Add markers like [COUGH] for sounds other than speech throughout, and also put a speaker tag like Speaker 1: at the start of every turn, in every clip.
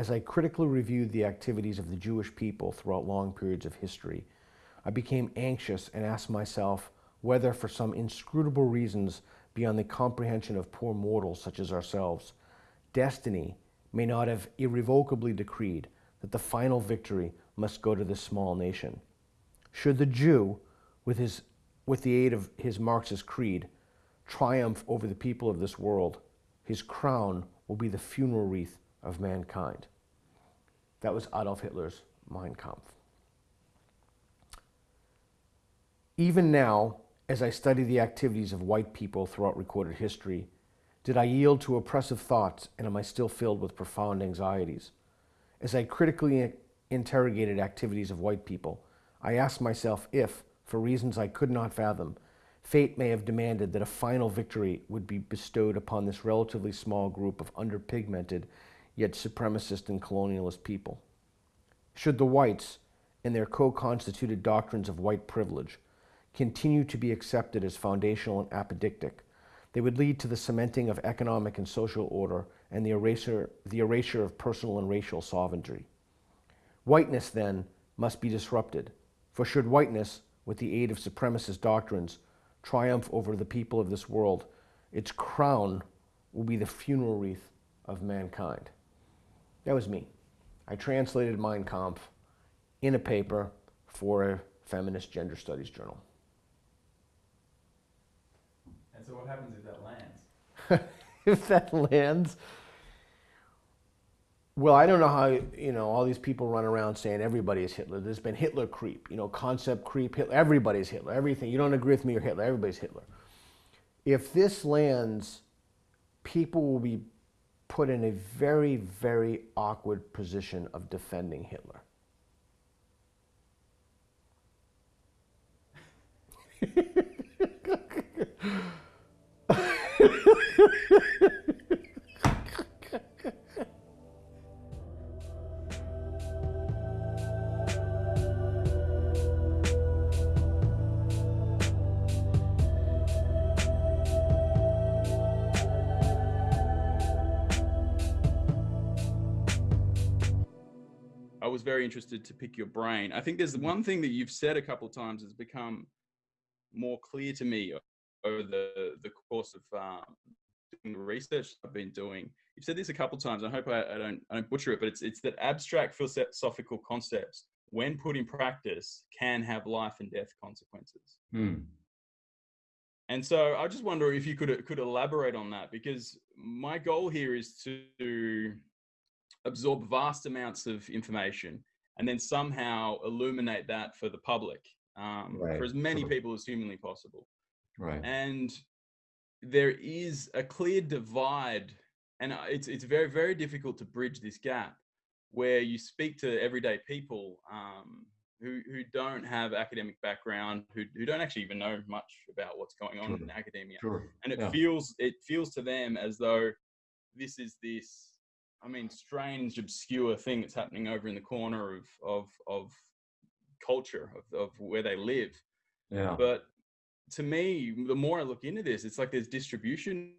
Speaker 1: As I critically reviewed the activities of the Jewish people throughout long periods of history, I became anxious and asked myself whether, for some inscrutable reasons beyond the comprehension of poor mortals such as ourselves, destiny may not have irrevocably decreed that the final victory must go to this small nation. Should the Jew, with, his, with the aid of his Marxist creed, triumph over the people of this world, his crown will be the funeral wreath of mankind. That was Adolf Hitler's Mein Kampf. Even now, as I study the activities of white people throughout recorded history, did I yield to oppressive thoughts and am I still filled with profound anxieties? As I critically interrogated activities of white people, I asked myself if, for reasons I could not fathom, fate may have demanded that a final victory would be bestowed upon this relatively small group of underpigmented yet supremacist and colonialist people. Should the whites, and their co-constituted doctrines of white privilege, continue to be accepted as foundational and apodictic, they would lead to the cementing of economic and social order and the erasure, the erasure of personal and racial sovereignty. Whiteness, then, must be disrupted, for should whiteness, with the aid of supremacist doctrines, triumph over the people of this world, its crown will be the funeral wreath of mankind. That was me. I translated Mein Kampf in a paper for a feminist gender studies journal.
Speaker 2: And so what happens if that lands? [LAUGHS]
Speaker 1: if that lands, well, I don't know how, you know, all these people run around saying everybody is Hitler. There's been Hitler creep, you know, concept creep, Hitler, everybody's Hitler, everything. You don't agree with me or Hitler, everybody's Hitler. If this lands, people will be put in a very, very awkward position of defending Hitler. [LAUGHS]
Speaker 2: was very interested to pick your brain. I think there's one thing that you've said a couple of times has become more clear to me over the, the course of um, doing the research I've been doing. You've said this a couple of times. I hope I, I, don't, I don't butcher it, but it's, it's that abstract philosophical concepts, when put in practice, can have life and death consequences.
Speaker 3: Hmm.
Speaker 2: And so I just wonder if you could could elaborate on that because my goal here is to absorb vast amounts of information and then somehow illuminate that for the public um,
Speaker 3: Right,
Speaker 2: for as many people as humanly possible.
Speaker 3: Right.
Speaker 2: And there is a clear divide, and it's it's very very difficult to bridge this gap where you speak to everyday people um, who who don't have academic background, who who don't actually even know much about what's going on
Speaker 3: Sure.
Speaker 2: in academia,
Speaker 3: Sure.
Speaker 2: and it
Speaker 3: Yeah.
Speaker 2: feels it feels to them as though this is this i mean strange obscure thing that's happening over in the corner of of of culture of, of where they live
Speaker 3: Yeah.
Speaker 2: but to me the more i look into this it's like there's distribution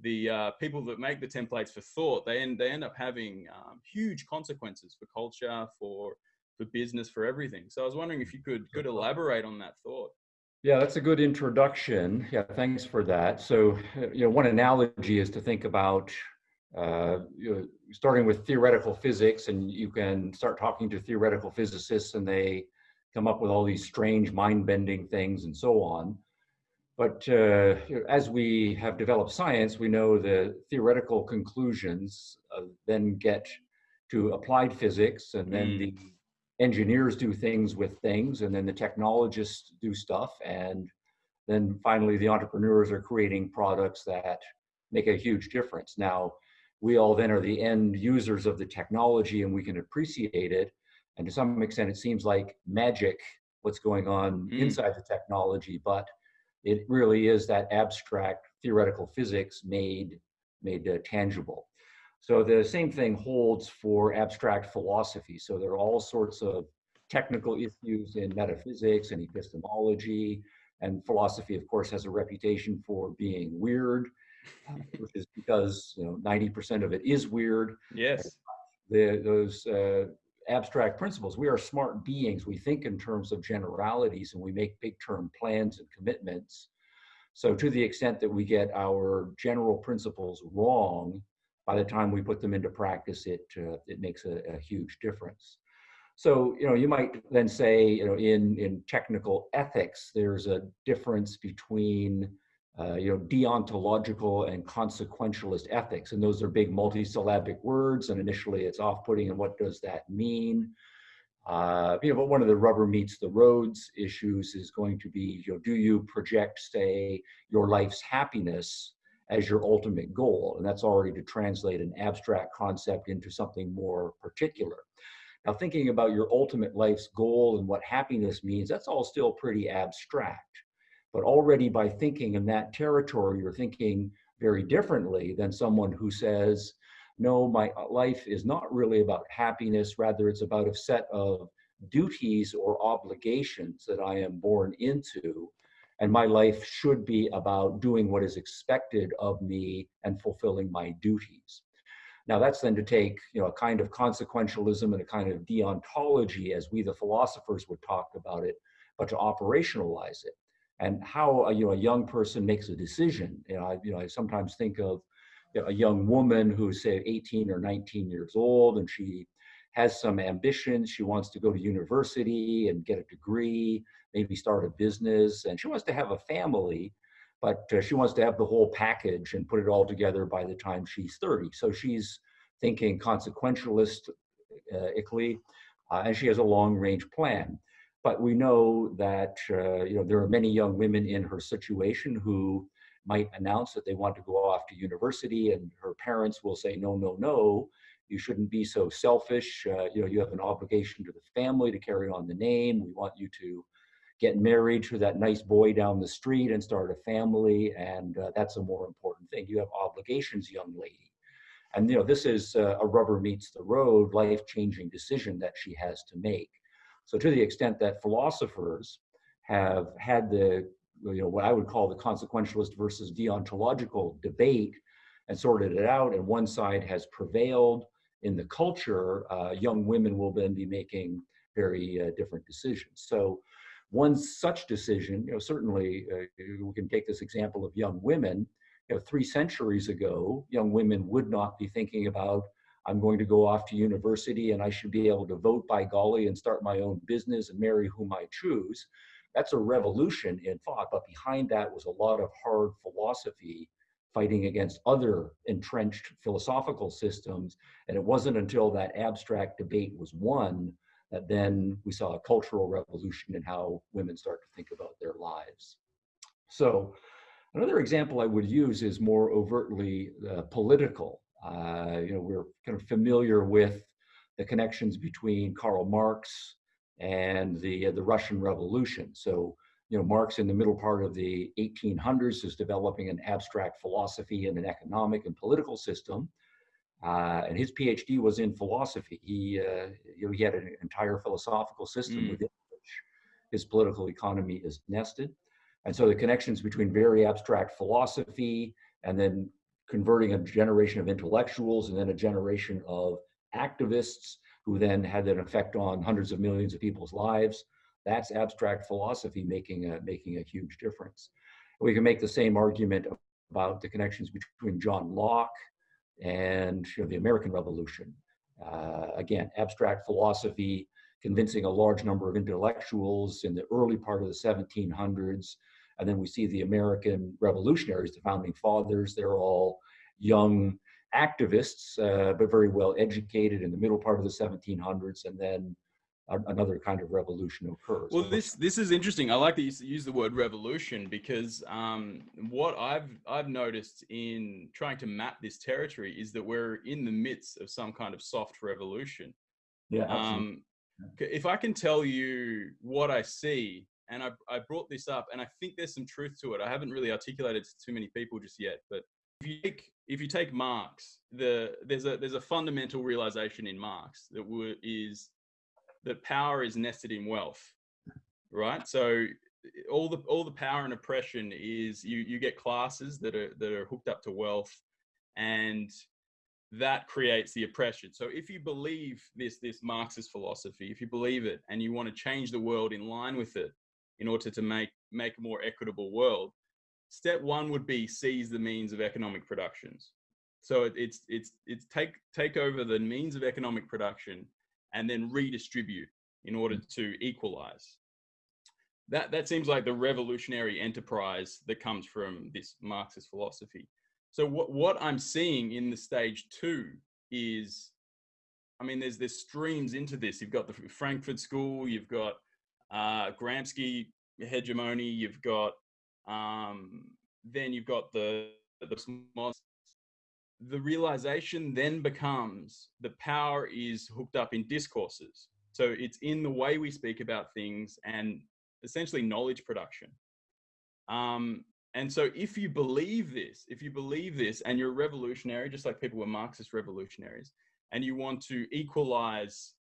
Speaker 2: the uh, people that make the templates for thought they end they end up having um, huge consequences for culture for for business for everything so i was wondering if you could could elaborate on that thought
Speaker 3: Yeah, that's a good introduction. Yeah, thanks for that. So, you know, one analogy is to think about uh, you know, starting with theoretical physics, and you can start talking to theoretical physicists, and they come up with all these strange, mind-bending things, and so on. But uh, you know, as we have developed science, we know the theoretical conclusions uh, then get to applied physics, and then
Speaker 2: Mm.
Speaker 3: the engineers do things with things and then the technologists do stuff and then finally the entrepreneurs are creating products that make a huge difference now we all then are the end users of the technology and we can appreciate it and to some extent it seems like magic what's going on
Speaker 2: Mm.
Speaker 3: inside the technology but it really is that abstract theoretical physics made made uh, tangible so the same thing holds for abstract philosophy. So there are all sorts of technical issues in metaphysics and epistemology, and philosophy, of course, has a reputation for being weird, [LAUGHS] which is because you know 90% of it is weird.
Speaker 2: yes
Speaker 3: the, those uh, abstract principles. We are smart beings. We think in terms of generalities and we make big term plans and commitments. So to the extent that we get our general principles wrong, by the time we put them into practice, it, uh, it makes a, a huge difference. So, you know, you might then say, you know, in, in technical ethics, there's a difference between uh, you know, deontological and consequentialist ethics. And those are big multisyllabic words. And initially it's off-putting. And what does that mean? Uh, you know, but one of the rubber meets the roads issues is going to be, you know, do you project, say, your life's happiness as your ultimate goal? And that's already to translate an abstract concept into something more particular. Now, thinking about your ultimate life's goal and what happiness means, that's all still pretty abstract. But already by thinking in that territory, you're thinking very differently than someone who says, no, my uh, life is not really about happiness, rather it's about a set of duties or obligations that I am born into. And my life should be about doing what is expected of me and fulfilling my duties. Now that's then to take you know, a kind of consequentialism and a kind of deontology as we the philosophers would talk about it, but to operationalize it and how a, you know, a young person makes a decision. You know, I, you know, I sometimes think of you know, a young woman who's say 18 or 19 years old and she has some ambitions. She wants to go to university and get a degree, maybe start a business, and she wants to have a family, but uh, she wants to have the whole package and put it all together by the time she's 30. So she's thinking consequentialistically, uh, and she has a long range plan. But we know that uh, you know there are many young women in her situation who might announce that they want to go off to university, and her parents will say, "No, no, no, you shouldn't be so selfish. Uh, you know, you have an obligation to the family to carry on the name. We want you to." get married to that nice boy down the street and start a family and uh, that's a more important thing you have obligations young lady and you know this is uh, a rubber meets the road life-changing decision that she has to make so to the extent that philosophers have had the, you know, what I would call the consequentialist versus deontological debate and sorted it out, and one side has prevailed in the culture, uh, young women will then be making very uh, different decisions. So one such decision, you know, certainly uh, we can take this example of young women. You know, three centuries ago, young women would not be thinking about I'm going to go off to university and I should be able to vote by golly and start my own business and marry whom I choose. That's a revolution in thought, but behind that was a lot of hard philosophy fighting against other entrenched philosophical systems. And it wasn't until that abstract debate was won that then we saw a cultural revolution in how women start to think about their lives. So another example I would use is more overtly uh, political. Uh, you know, we're kind of familiar with the connections between Karl Marx and the uh, the Russian Revolution. So, you know, Marx in the middle part of the 1800s is developing an abstract philosophy and an economic and political system. Uh, and his PhD was in philosophy. He, uh, you know, he had an entire philosophical system mm. within which his political economy is nested. And so the connections between very abstract philosophy and then converting a generation of intellectuals and then a generation of activists who then had an effect on hundreds of millions of people's lives. That's abstract philosophy making a, making a huge difference. We can make the same argument about the connections between John Locke and you know, the American Revolution. Uh, again, abstract philosophy convincing a large number of intellectuals in the early part of the 1700s and then we see the American revolutionaries, the founding fathers, they're all young activists, uh, but very well educated in the middle part of the 1700s. And then another kind of revolution occurs.
Speaker 2: Well, this this is interesting. I like that you use the word revolution because um, what I've I've noticed in trying to map this territory is that we're in the midst of some kind of soft revolution.
Speaker 3: Yeah. Um,
Speaker 2: if I can tell you what I see and I, I brought this up and i think there's some truth to it i haven't really articulated to too many people just yet but if you take if you take marx the there's a there's a fundamental realization in marx that is that power is nested in wealth right so all the all the power and oppression is you you get classes that are that are hooked up to wealth and that creates the oppression. So if you believe this this Marxist philosophy, if you believe it and you want to change the world in line with it in order to make make a more equitable world, step one would be seize the means of economic productions. So it, it's it's it's take take over the means of economic production and then redistribute in order mm. to equalize. That that seems like the revolutionary enterprise that comes from this Marxist philosophy. So what what I'm seeing in the stage two is, I mean, there's there's streams into this. You've got the Frankfurt School, you've got uh, Gramsci hegemony, you've got um, then you've got the the the realization then becomes the power is hooked up in discourses. So it's in the way we speak about things and essentially knowledge production. Um, and so if you believe this, if you believe this and you're revolutionary, just like people were Marxist revolutionaries, and you want to equalize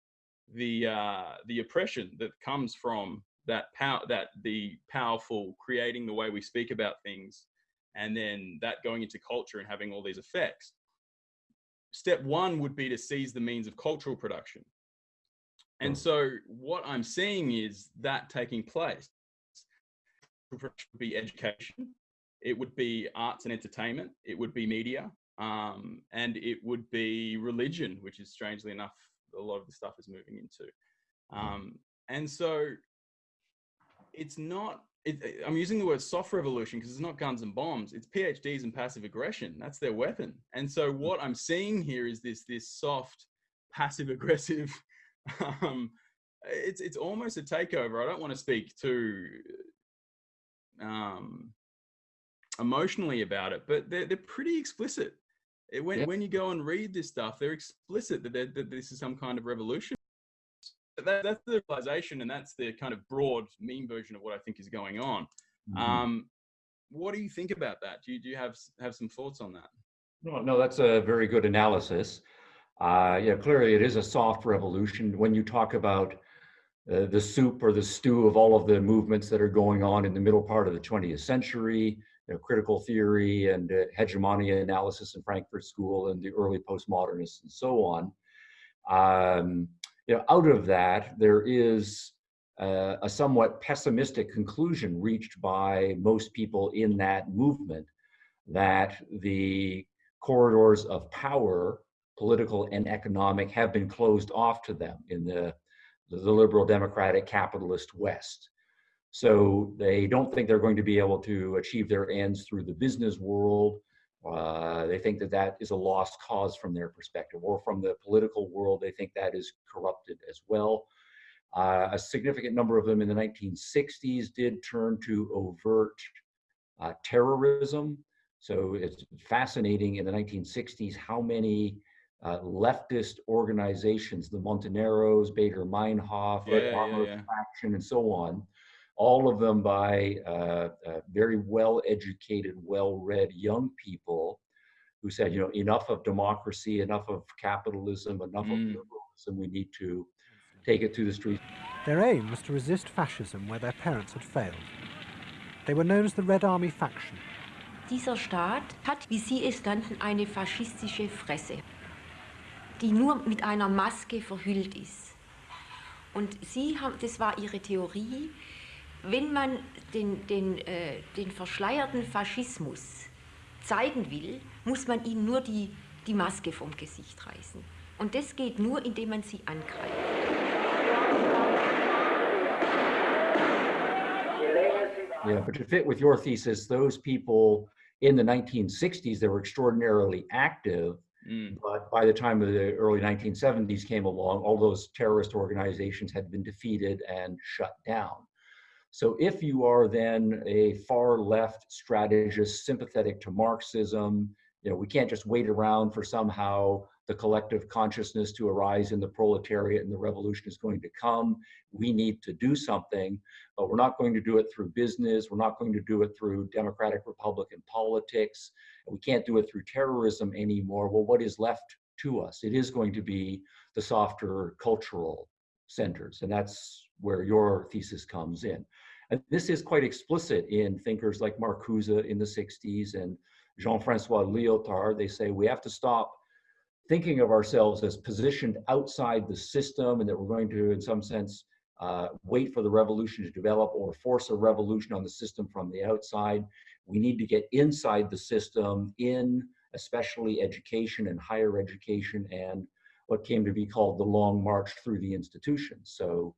Speaker 2: the uh, the oppression that comes from that power that the powerful creating the way we speak about things and then that going into culture and having all these effects. Step one would be to seize the means of cultural production. And so what i'm seeing is that taking place. It would be education it would be arts and entertainment it would be media um, and it would be religion which is strangely enough a lot of the stuff is moving into um, and so it's not it, I'm using the word soft revolution because it's not guns and bombs. It's PhDs and passive aggression. That's their weapon. And so hmm. what I'm seeing here is this this soft, passive aggressive. [LAUGHS] Um, it's it's almost a takeover. I don't want to speak too um, emotionally about it, but they're they're pretty explicit. It, when when you go and read this stuff, they're explicit that, that this is some kind of revolution that, that's the realization, and that's the kind of broad meme version of what I think is going on. Mm-hmm. Um, what do you think about that? Do you, do you have have some thoughts on that?
Speaker 3: No, no, that's a very good analysis. Uh, yeah, clearly it is a soft revolution. When you talk about uh, the soup or the stew of all of the movements that are going on in the middle part of the 20th century, you know, critical theory and uh, hegemony analysis in Frankfurt School and the early postmodernists and so on. Um, you know, out of that, there is uh, a somewhat pessimistic conclusion reached by most people in that movement that the corridors of power, political and economic, have been closed off to them in the, the liberal democratic capitalist West. So they don't think they're going to be able to achieve their ends through the business world uh, they think that that is a lost cause from their perspective, or from the political world, they think that is corrupted as well. Uh, a significant number of them in the 1960s did turn to overt uh, terrorism. So it's fascinating in the 1960s how many uh, leftist organizations, the Montoneros, Baader Meinhof,
Speaker 2: yeah, yeah, yeah.
Speaker 3: Faction, and so on, all of them by uh, uh, very well educated, well read young people who said, you know, enough of democracy, enough of capitalism, enough mm. of liberalism, we need to take it to the streets.
Speaker 4: Their aim was to resist fascism where their parents had failed. They were known as the Red Army faction.
Speaker 5: Dieser Staat hat, wie Sie es nannten, eine faschistische Fresse, die nur mit einer Maske verhüllt ist. Und Sie haben, das war Ihre Theorie, wenn man den, den, äh, den verschleierten Faschismus zeigen will, muss man ihnen nur die, die Maske vom Gesicht reißen. Und das geht nur, indem man sie angreift.
Speaker 3: Yeah, but to fit with your thesis, those people in the 1960s, they were extraordinarily active. Mm. But by the time of the early 1970s came along, all those terrorist organizations had been defeated and shut down. So if you are then a far left strategist sympathetic to Marxism, you know, we can't just wait around for somehow the collective consciousness to arise in the proletariat and the revolution is going to come. We need to do something, but we're not going to do it through business. We're not going to do it through democratic Republican politics. We can't do it through terrorism anymore. Well, what is left to us? It is going to be the softer cultural centers. And that's where your thesis comes in. And this is quite explicit in thinkers like Marcuse in the 60s and Jean-Francois Lyotard. They say we have to stop thinking of ourselves as positioned outside the system and that we're going to, in some sense, uh, wait for the revolution to develop or force a revolution on the system from the outside. We need to get inside the system in especially education and higher education and what came to be called the long march through the institutions. So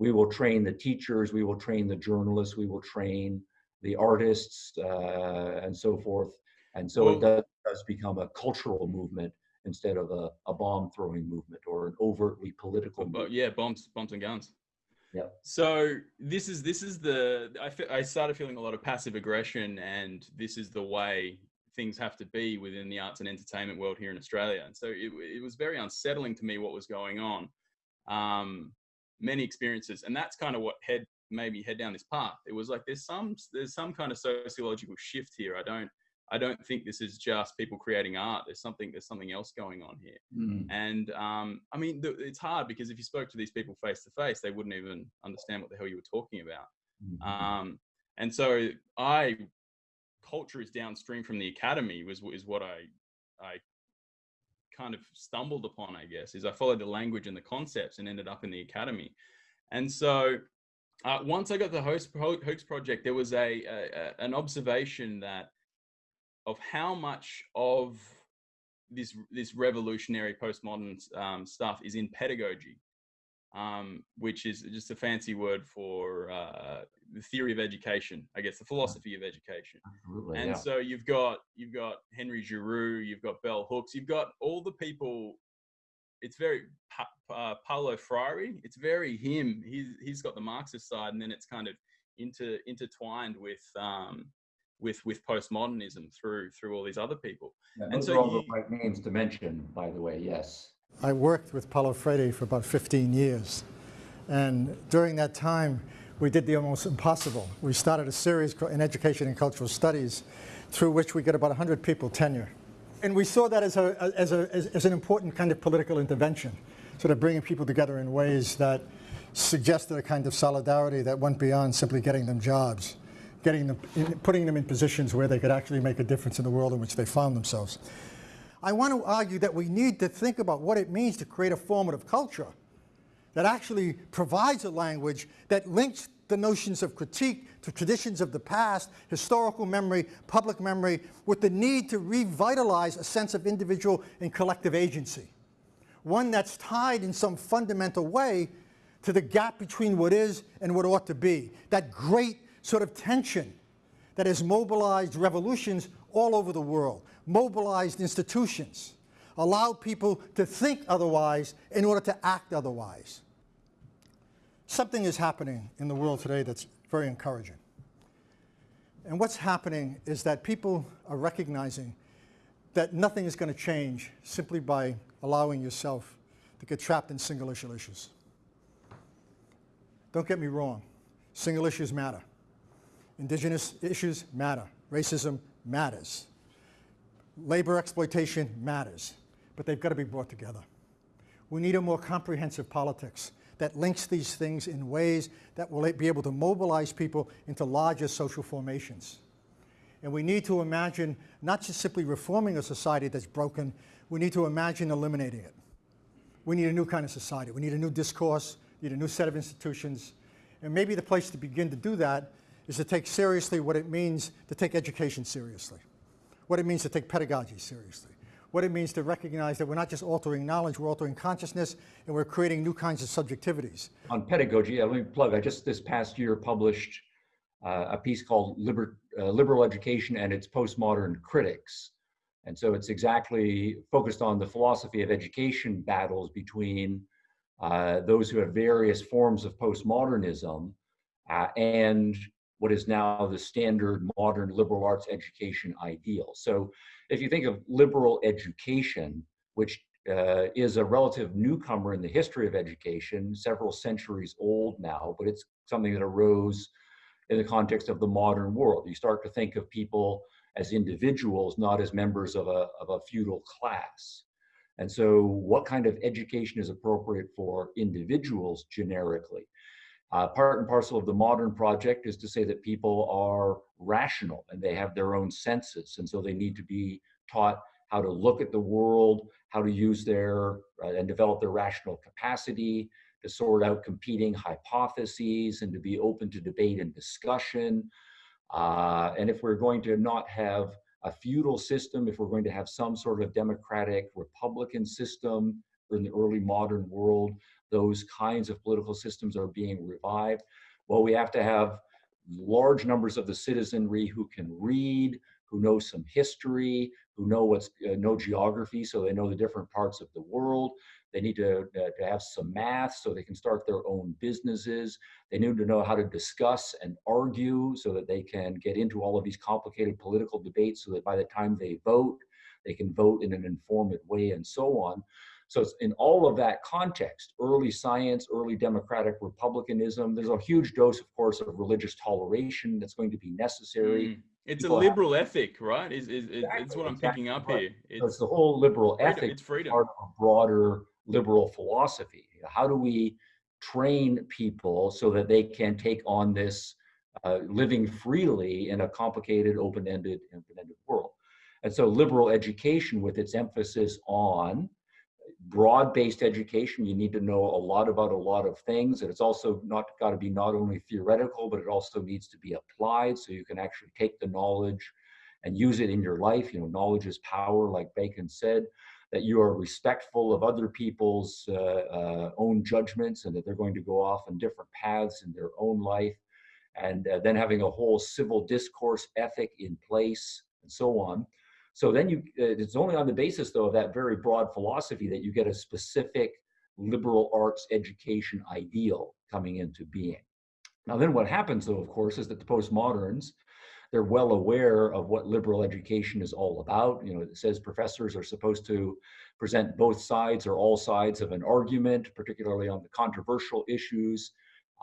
Speaker 3: we will train the teachers, we will train the journalists, we will train the artists uh, and so forth. And so well, it does, does, become a cultural movement instead of a, a bomb throwing movement or an overtly political
Speaker 2: but, yeah, bombs, bombs and guns.
Speaker 3: Yeah.
Speaker 2: So this is this is the I, I started feeling a lot of passive aggression, and this is the way things have to be within the arts and entertainment world here in Australia. And so it, it was very unsettling to me what was going on. Um, many experiences, and that's kind of what head made me head down this path. It was like there's some there's some kind of sociological shift here. I don't I don't think this is just people creating art. There's something there's something else going on here. Mm. And um, I mean, the, it's hard because if you spoke to these people face to face, they wouldn't even understand what the hell you were talking about. Mm-hmm. Um, and so I culture is downstream from the academy was is what I I kind of stumbled upon, I guess, is I followed the language and the concepts and ended up in the academy. And so uh, once I got the host hoax project, there was a, a, an observation that of how much of this this revolutionary postmodern um, stuff is in pedagogy, um, which is just a fancy word for uh, the theory of education, I guess, the philosophy of education.
Speaker 3: Absolutely,
Speaker 2: and
Speaker 3: yeah.
Speaker 2: so you've got you've got Henry Giroux, you've got Bell Hooks, you've got all the people. It's very uh, Paulo Freire. It's very him. He's he's got the Marxist side, and then it's kind of inter intertwined with um, with with postmodernism through through all these other people.
Speaker 3: Yeah, and so are all you, the right names to mention, by the way. Yes.
Speaker 6: I worked with Paulo Freire for about 15 years, and during that time we did the almost impossible. We started a series in education and cultural studies through which we get about 100 people tenure. And we saw that as, a, as, a, as, as an important kind of political intervention, sort of bringing people together in ways that suggested a kind of solidarity that went beyond simply getting them jobs, getting them, in, putting them in positions where they could actually make a difference in the world in which they found themselves. I want to argue that we need to think about what it means to create a formative culture that actually provides a language that links the notions of critique to traditions of the past, historical memory, public memory, with the need to revitalize a sense of individual and collective agency. One that's tied in some fundamental way to the gap between what is and what ought to be. That great sort of tension that has mobilized revolutions all over the world, mobilized institutions, allow people to think otherwise in order to act otherwise. Something is happening in the world today that's very encouraging. And what's happening is that people are recognizing that nothing is going to change simply by allowing yourself to get trapped in single issue issues. Don't get me wrong, single issues matter. Indigenous issues matter. Racism matters. Labor exploitation matters but they've got to be brought together. We need a more comprehensive politics that links these things in ways that will be able to mobilize people into larger social formations. And we need to imagine not just simply reforming a society that's broken, we need to imagine eliminating it. We need a new kind of society. We need a new discourse, we need a new set of institutions. And maybe the place to begin to do that is to take seriously what it means to take education seriously, what it means to take pedagogy seriously, what it means to recognize that we're not just altering knowledge, we're altering consciousness, and we're creating new kinds of subjectivities.
Speaker 3: On pedagogy, let me plug, I just this past year published uh, a piece called Liber, uh, Liberal Education and its Postmodern Critics. And so it's exactly focused on the philosophy of education battles between uh, those who have various forms of postmodernism uh, and what is now the standard modern liberal arts education ideal. So if you think of liberal education, which uh, is a relative newcomer in the history of education, several centuries old now, but it's something that arose in the context of the modern world. You start to think of people as individuals, not as members of a, of a feudal class. And so what kind of education is appropriate for individuals generically? Uh, part and parcel of the modern project is to say that people are rational and they have their own senses, and so they need to be taught how to look at the world, how to use their uh, and develop their rational capacity, to sort out competing hypotheses and to be open to debate and discussion. Uh, and if we're going to not have a feudal system, if we're going to have some sort of democratic republican system in the early modern world, those kinds of political systems are being revived. Well, we have to have large numbers of the citizenry who can read, who know some history, who know what's uh, know geography, so they know the different parts of the world. They need to, uh, to have some math so they can start their own businesses. They need to know how to discuss and argue so that they can get into all of these complicated political debates so that by the time they vote, they can vote in an informed way and so on. So it's in all of that context, early science, early democratic republicanism, there's a huge dose, of course, of religious toleration that's going to be necessary.
Speaker 2: Mm. It's
Speaker 3: People
Speaker 2: a
Speaker 3: have-
Speaker 2: liberal ethic, right? Is is,
Speaker 3: Exactly,
Speaker 2: it's what I'm
Speaker 3: exactly
Speaker 2: picking up
Speaker 3: right.
Speaker 2: here.
Speaker 3: So it's
Speaker 2: It's
Speaker 3: the whole liberal
Speaker 2: freedom.
Speaker 3: ethic
Speaker 2: It's freedom.
Speaker 3: part of a broader liberal philosophy. How do we train people so that they can take on this uh, living freely in a complicated, open-ended, open-ended world? And so liberal education with its emphasis on broad-based education, you need to know a lot about a lot of things. And it's also not got to be not only theoretical, but it also needs to be applied so you can actually take the knowledge and use it in your life. You know, knowledge is power, like Bacon said that you are respectful of other people's uh, uh, own judgments and that they're going to go off on different paths in their own life. And uh, then having a whole civil discourse ethic in place and so on. So then you, uh, it's only on the basis though of that very broad philosophy that you get a specific liberal arts education ideal coming into being. Now then what happens though, of course, is that the postmoderns, they're well aware of what liberal education is all about. You know, it says professors are supposed to present both sides or all sides of an argument, particularly on the controversial issues,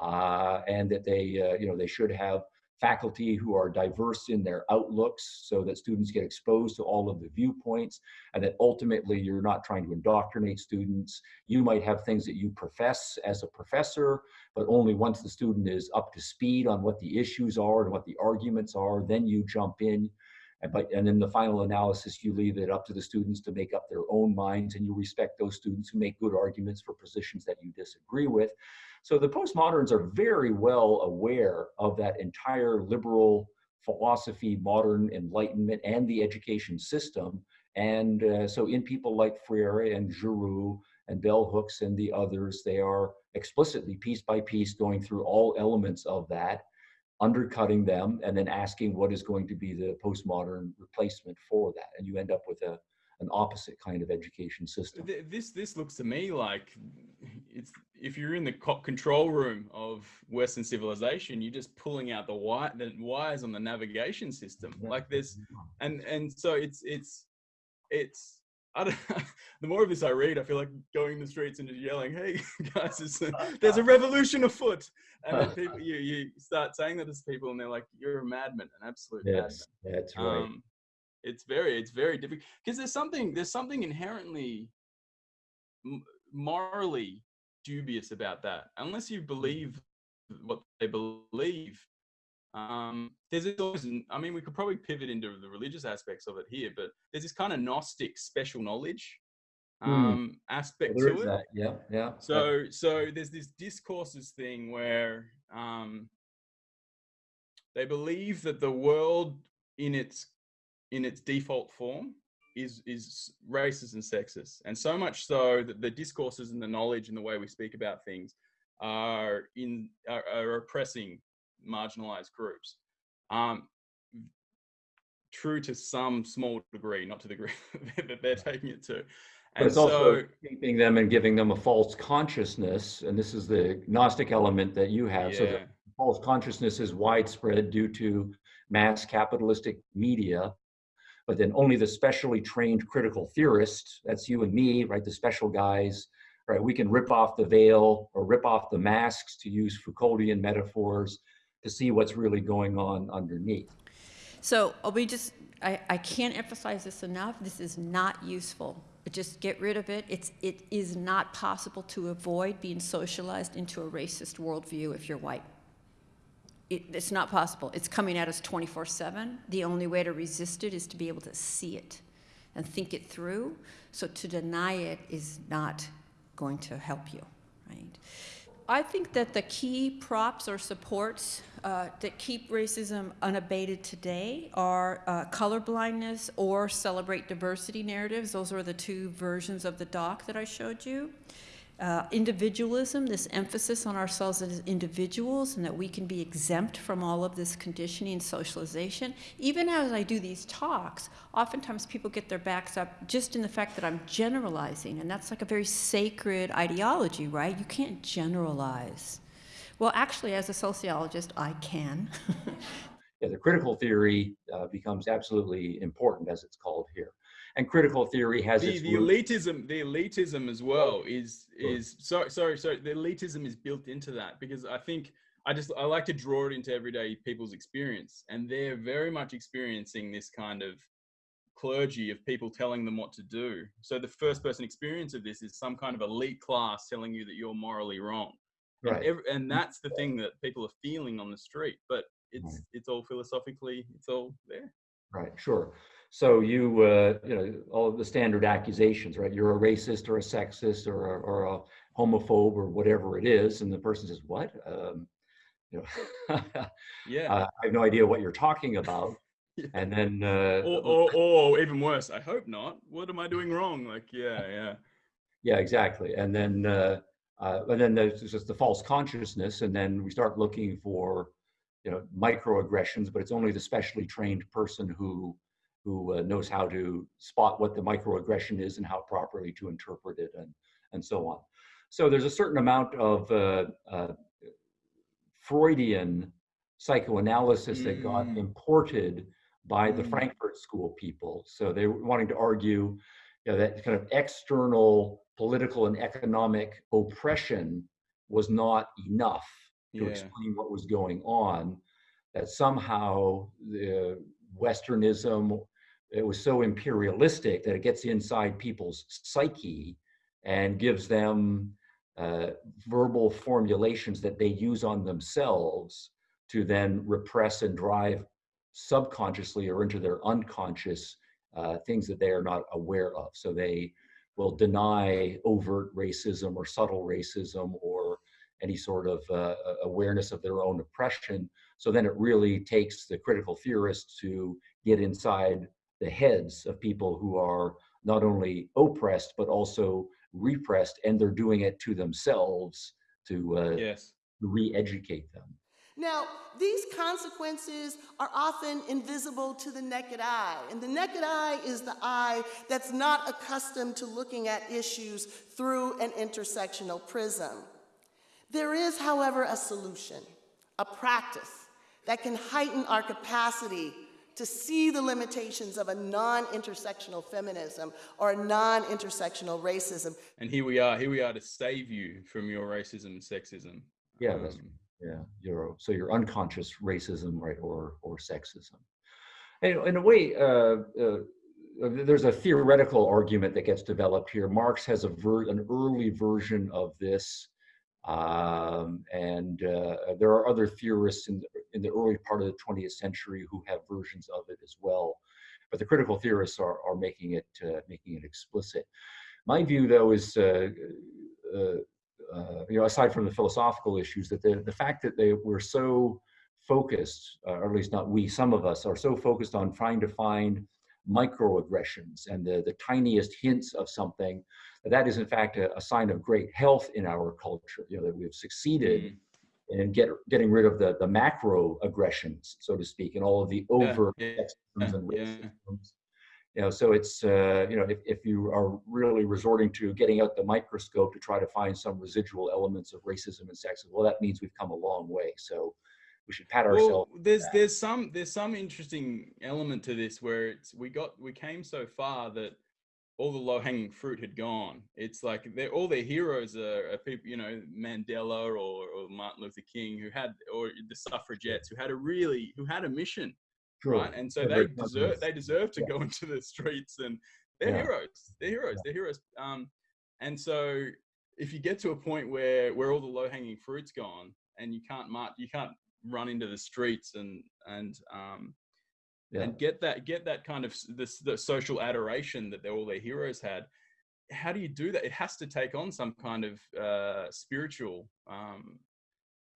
Speaker 3: uh, and that they, uh, you know, they should have faculty who are diverse in their outlooks so that students get exposed to all of the viewpoints and that ultimately you're not trying to indoctrinate students. You might have things that you profess as a professor, but only once the student is up to speed on what the issues are and what the arguments are, then you jump in. And, but, and in the final analysis, you leave it up to the students to make up their own minds and you respect those students who make good arguments for positions that you disagree with. So the postmoderns are very well aware of that entire liberal philosophy, modern enlightenment, and the education system. And uh, so in people like Freire and Giroux and Bell Hooks and the others, they are explicitly piece by piece going through all elements of that, undercutting them, and then asking what is going to be the postmodern replacement for that. And you end up with a, an opposite kind of education system.
Speaker 2: This this looks to me like it's if you're in the control room of Western civilization, you're just pulling out the wi- the wires on the navigation system. Like this, and and so it's it's it's. I don't, [LAUGHS] the more of this I read, I feel like going in the streets and just yelling, "Hey [LAUGHS] guys, there's a, there's a revolution afoot!" And then [LAUGHS] people, you you start saying that to people, and they're like, "You're a madman, an absolute
Speaker 3: Yes, that's right.
Speaker 2: madman." Um, it's very it's very difficult because there's something there's something inherently morally dubious about that unless you believe what they believe um there's this always i mean we could probably pivot into the religious aspects of it here but there's this kind of gnostic special knowledge
Speaker 3: Hmm.
Speaker 2: um aspect
Speaker 3: Well, there
Speaker 2: to it
Speaker 3: that. Yeah, yeah.
Speaker 2: so so there's this discourses thing where um they believe that the world in its in its default form is is racist and sexist and so much so that the discourses and the knowledge and the way we speak about things are in are, are oppressing marginalized groups um true to some small degree not to the degree [LAUGHS] that they're taking it to
Speaker 3: But
Speaker 2: and
Speaker 3: it's
Speaker 2: so
Speaker 3: also keeping them and giving them a false consciousness. And this is the Gnostic element that you have. So the false consciousness is widespread due to mass capitalistic media. But then only the specially trained critical theorists, that's you and me, right? The special guys, right? We can rip off the veil or rip off the masks to use Foucauldian metaphors to see what's really going on underneath.
Speaker 7: So we just, I, I can't emphasize this enough. This is not useful. Just get rid of it. It's, it is not possible to avoid being socialized into a racist worldview if you're white. It, it's not possible. It's coming at us 24 7. The only way to resist it is to be able to see it. and think it through. So to deny it is not going to help you, right? I think that the key props or supports uh, that keep racism unabated today are uh, colorblindness or celebrate diversity narratives. Those are the two versions of the doc that I showed you uh, individualism, this emphasis on ourselves as individuals and that we can be exempt from all of this conditioning and socialization. Even as I do these talks, oftentimes people get their backs up just in the fact that I'm generalizing, and that's like a very sacred ideology, right? You can't generalize. Well, actually, as a sociologist, I can. [LAUGHS]
Speaker 3: yeah, the critical theory uh, becomes absolutely important, as it's called here and critical theory has
Speaker 2: the, the elitism the elitism as well is is sorry sorry sorry the elitism is built into that because i think i just i like to draw it into everyday people's experience and they're very much experiencing this kind of clergy of people telling them what to do. So the first person experience of this is some kind of elite class telling you that you're morally wrong. Right. and, every, and mm. that's the thing that people are feeling on the street but it's it's all philosophically it's all there.
Speaker 3: Right sure so you, uh, you know, all the standard accusations, right? You're a racist or a sexist or a, or a homophobe or whatever it is, and the person says, "What?" Um, you know, [LAUGHS] yeah, uh, I have no idea what you're talking about. [LAUGHS] yeah. And then, uh,
Speaker 2: or, or, [LAUGHS] or even worse, I hope not. What am I doing wrong? Like, yeah, yeah,
Speaker 3: yeah, exactly. And then, uh, uh, and then there's just the false consciousness, and then we start looking for, you know, microaggressions, but it's only the specially trained person who who uh, knows how to spot what the microaggression is and how properly to interpret it and, and so on. So there's a certain amount of uh, uh, Freudian psychoanalysis mm. that got mm. imported by mm. the Frankfurt School people. So they were wanting to argue you know, that kind of external political and economic oppression was not enough to yeah. explain what was going on, that somehow the Westernism it was so imperialistic that it gets inside people's psyche and gives them uh, verbal formulations that they use on themselves to then repress and drive subconsciously or into their unconscious uh, things that they are not aware of. So they will deny overt racism or subtle racism or any sort of uh, awareness of their own oppression. So then it really takes the critical theorists to get inside the heads of people who are not only oppressed but also repressed and they're doing it to themselves to uh, yes. re-educate them
Speaker 8: now these consequences are often invisible to the naked eye and the naked eye is the eye that's not accustomed to looking at issues through an intersectional prism there is however a solution a practice that can heighten our capacity to see the limitations of a non-intersectional feminism or a non-intersectional racism.
Speaker 2: And here we are, here we are to save you from your racism and sexism.
Speaker 3: Yeah, um, yeah, your so your unconscious racism, right, or or sexism. And in a way, uh, uh, there's a theoretical argument that gets developed here. Marx has a ver- an early version of this um, and uh, there are other theorists in the, in the early part of the 20th century who have versions of it as well. But the critical theorists are, are making it uh, making it explicit. My view, though, is uh, uh, uh, you know aside from the philosophical issues, that the, the fact that they were so focused, uh, or at least not we, some of us are so focused on trying to find microaggressions and the, the tiniest hints of something that is in fact a, a, sign of great health in our culture you know that we've succeeded in get, getting rid of the, the macro aggressions so to speak and all of the over yeah, yeah, and yeah. you know so it's uh, you know if, if you are really resorting to getting out the microscope to try to find some residual elements of racism and sexism well that means we've come a long way so we should pat ourselves.
Speaker 2: Well, there's there's some there's some interesting element to this where it's we got we came so far that all the low hanging fruit had gone. It's like they're all their heroes are, are, people, you know, Mandela or, or Martin Luther King, who had, or the suffragettes, who had a really, who had a mission, True. right? And so yeah, they deserve, they deserve to yeah. go [LAUGHS] into the streets, and they're yeah. heroes. They're heroes. They're heroes. Um, and so if you get to a point where where all the low hanging fruit's gone, and you can't march, you can't run into the streets and and um,
Speaker 3: Yeah.
Speaker 2: and get that get that kind of this the social adoration that they, all their heroes had. How do you do that? It has to take on some kind of uh, spiritual um,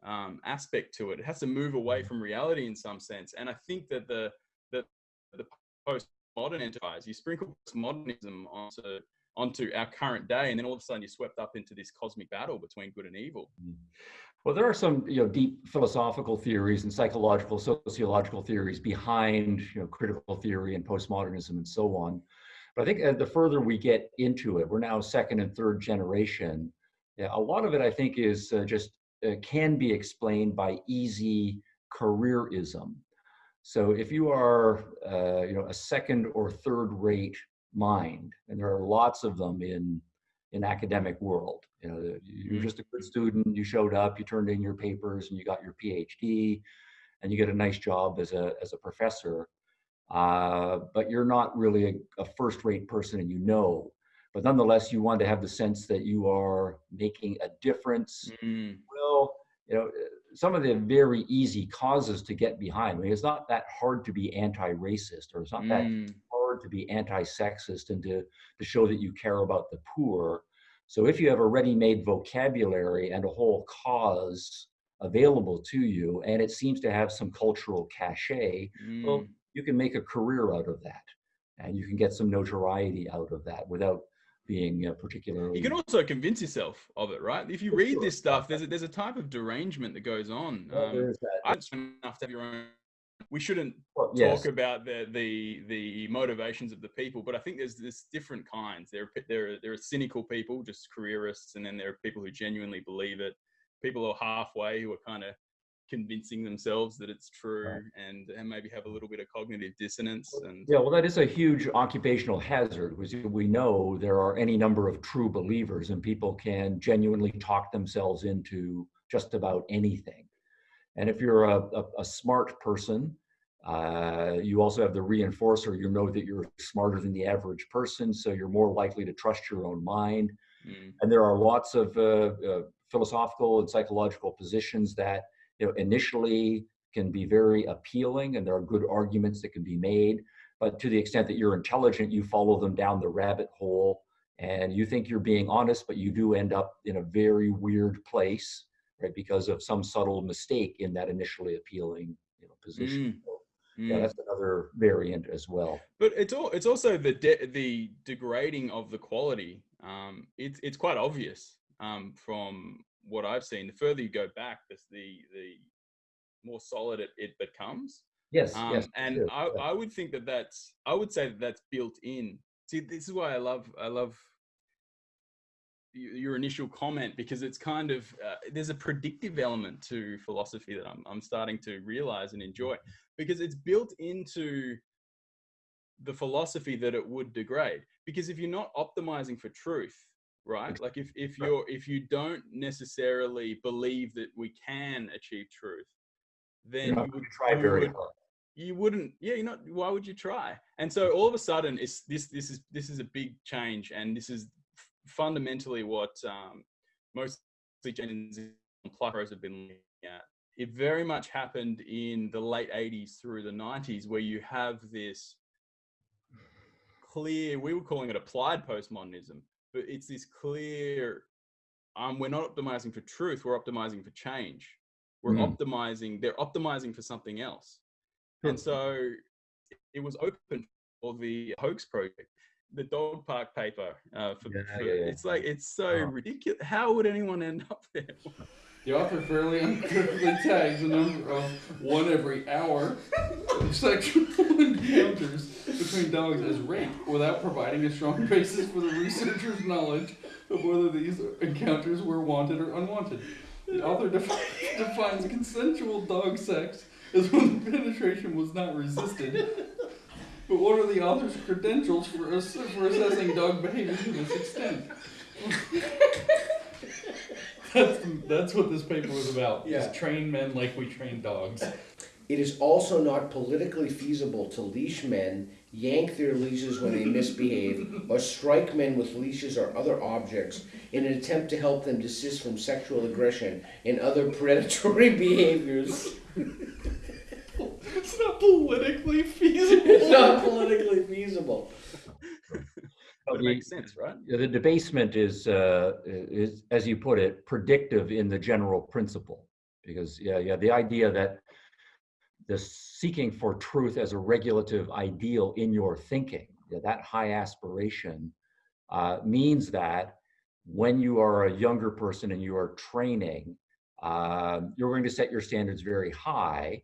Speaker 2: um, aspect to it. It has to move away from reality in some sense. And i think that the the, the postmodern enterprise you sprinkle modernism onto onto our current day and then all of a sudden you're swept up into this cosmic battle between good and evil
Speaker 3: Well, there are some, you know, deep philosophical theories and psychological, sociological theories behind, you know, critical theory and postmodernism and so on. But I think uh, the further we get into it, we're now second and third generation. Yeah, a lot of it, I think, is uh, just uh, can be explained by easy careerism. So if you are, uh, you know, a second or third-rate mind, and there are lots of them in in academic world. You know, you're
Speaker 2: Mhm.
Speaker 3: just a good student. You showed up, you turned in your papers, and you got your PhD, and you get a nice job as a as a professor. Uh, but you're not really a, a first-rate person, and you know. But nonetheless, you want to have the sense that you are making a difference.
Speaker 2: Mm,
Speaker 3: Well, you know, some of the very easy causes to get behind. I mean, it's not that hard to be anti-racist, or it's not that
Speaker 2: mm,
Speaker 3: hard to be anti-sexist and to, to show that you care about the poor. So if you have a ready-made vocabulary and a whole cause available to you, and it seems to have some cultural cachet, well,
Speaker 2: mm.
Speaker 3: you can make a career out of that, and you can get some notoriety out of that without being uh, particularly.
Speaker 2: You can also convince yourself of it, right? If you read
Speaker 3: sure.
Speaker 2: this stuff, there's a, there's a type of derangement that goes on.
Speaker 3: Well,
Speaker 2: Um,
Speaker 3: there is that.
Speaker 2: I enough to have your own. We shouldn't
Speaker 3: Well, yes.
Speaker 2: talk about the, the the motivations of the people, but I think there's there's different kinds. There are there are, there are cynical people, just careerists, and then there are people who genuinely believe it. People are halfway, who are kind of convincing themselves that it's true, and and maybe have a little bit of cognitive dissonance. And
Speaker 3: Yeah, well, that is a huge occupational hazard. Because we know there are any number of true believers, and people can genuinely talk themselves into just about anything. And if you're a, a, a smart person, uh, you also have the reinforcer. You know that you're smarter than the average person, so you're more likely to trust your own mind.
Speaker 2: mm,
Speaker 3: And there are lots of uh, uh, philosophical and psychological positions that you know initially can be very appealing, and there are good arguments that can be made. But to the extent that you're intelligent, you follow them down the rabbit hole, and you think you're being honest, but you do end up in a very weird place, right? Because of some subtle mistake in that initially appealing you know, position.
Speaker 2: Mm,
Speaker 3: So, yeah,
Speaker 2: mm.
Speaker 3: that's another variant as well.
Speaker 2: But it's all it's also the de- the degrading of the quality. Um, it's it's quite obvious um, from what I've seen. The further you go back, the the, the more solid it, it becomes.
Speaker 3: Yes,
Speaker 2: Um,
Speaker 3: yes.
Speaker 2: and
Speaker 3: sure,
Speaker 2: I,
Speaker 3: yeah.
Speaker 2: I would think that that's I would say that that's built in. See, this is why I love I love your initial comment because it's kind of uh, there's a predictive element to philosophy that I'm I'm starting to realize and enjoy because it's built into the philosophy that it would degrade. Because if you're not optimizing for truth right like if if you're if you don't necessarily believe that we can achieve truth then
Speaker 3: not
Speaker 2: would
Speaker 3: try very hard.
Speaker 2: you wouldn't yeah you're not why would you try? And so all of a sudden it's this this is this is a big change and this is fundamentally what um mostly Z and Pluckrose have been looking at. It very much happened in the late 80s through the 90s where you have this clear we were calling it applied postmodernism but it's this clear um we're not optimizing for truth we're optimizing for change. We're
Speaker 3: Mhm.
Speaker 2: optimizing they're optimizing for something else. And so it was open for the hoax project the dog park paper uh, for,
Speaker 3: Yeah,
Speaker 2: for-
Speaker 3: yeah, yeah.
Speaker 2: it's like it's so
Speaker 3: Uh-huh.
Speaker 2: ridiculous how would anyone end up there [LAUGHS]
Speaker 9: The author fairly uncritically tags a number of one every hour of sexual encounters between dogs as rape without providing a strong basis for the researcher's knowledge of whether these encounters were wanted or unwanted. The author defi- [LAUGHS] defines consensual dog sex as when the penetration was not resisted. But what are the author's credentials for, ass- for assessing dog behavior to this extent? That's, that's what this paper was about.
Speaker 10: Yeah.
Speaker 9: Just train men like we train dogs.
Speaker 10: It is also not politically feasible to leash men, yank their leashes when they misbehave, or strike men with leashes or other objects in an attempt to help them desist from sexual aggression and other predatory [LAUGHS] behaviors.
Speaker 9: It's not politically feasible.
Speaker 10: It's not politically feasible.
Speaker 2: But it
Speaker 3: the-
Speaker 2: makes sense, right?
Speaker 3: The debasement is, uh, is, as you put it, predictive in the general principle. Because, yeah, yeah, the idea that the seeking for truth as a regulative ideal in your thinking, yeah, that high aspiration, uh, means that when you are a younger person and you are training, uh, you're going to set your standards very high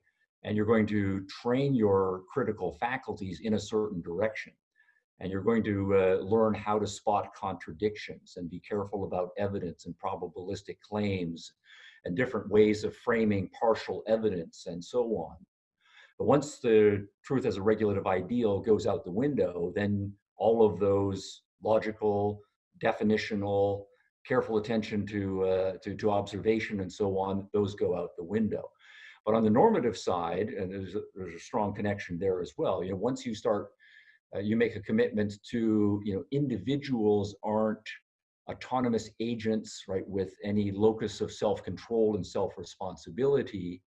Speaker 3: and you're going to train your critical faculties in a certain direction and you're going to uh, learn how to spot contradictions and be careful about evidence and probabilistic claims and different ways of framing partial evidence and so on. But once the truth as a regulative ideal goes out the window, then all of those logical, definitional, careful attention to, uh, to, to observation and so on, those go out the window. But on the normative side, and there's a, there's a strong connection there as well, you know, once you start uh, you make a commitment to you know individuals aren't autonomous agents right with any locus of self-control and self-responsibility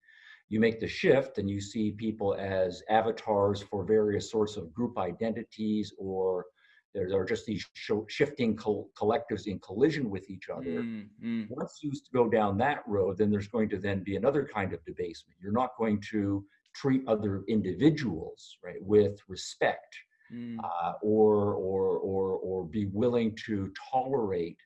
Speaker 3: you make the shift and you see people as avatars for various sorts of group identities or there are just these sho- shifting col- collectives in collision with each other
Speaker 2: Mm, mm.
Speaker 3: once you go down that road then there's going to then be another kind of debasement you're not going to treat other individuals right with respect
Speaker 2: Mm.
Speaker 3: uh, or, or, or, or be willing to tolerate